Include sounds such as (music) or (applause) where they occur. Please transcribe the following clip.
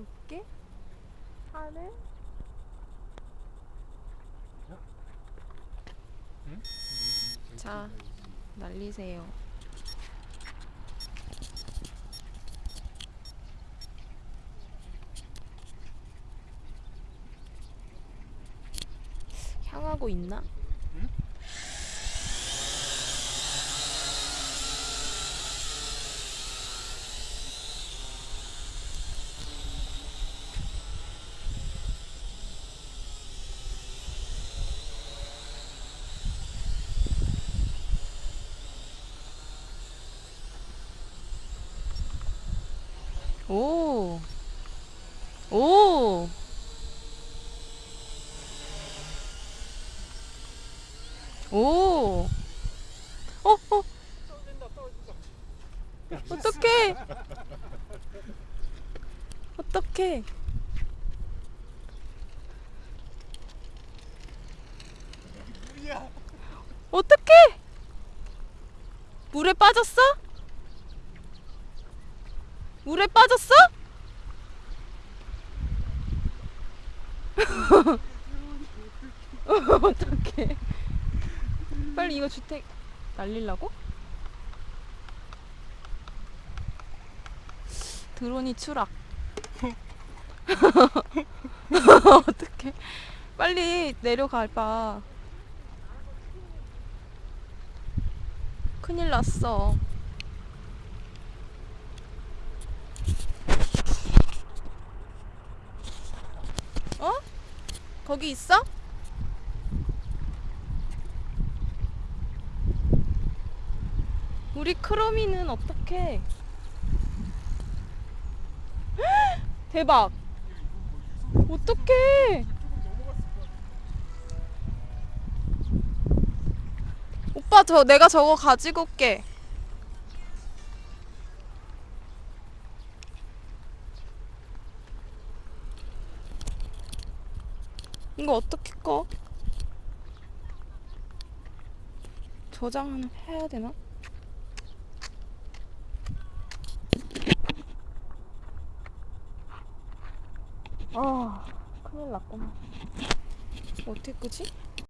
날릴게. 하늘. 응? 자, 날리세요. 향하고 있나? 응? 오. 오. 오. 어, 어. 어떡해. 어떡해. 어떡해. 물에 빠졌어? 물에 빠졌어? (laughs) 어떡해. 빨리 이거 주택 날리려고? 드론이 추락. (laughs) 어떡해. 빨리 내려가 봐. 큰일 났어. 어? 거기 있어? 우리 크로미는 어떡해? (gasps) 대박! 어떡해! 오빠 저 내가 저거 가지고 올게. 이거 어떻게 꺼? 저장을 해야 되나? 아, 큰일 났구만. 어떻게 끄지?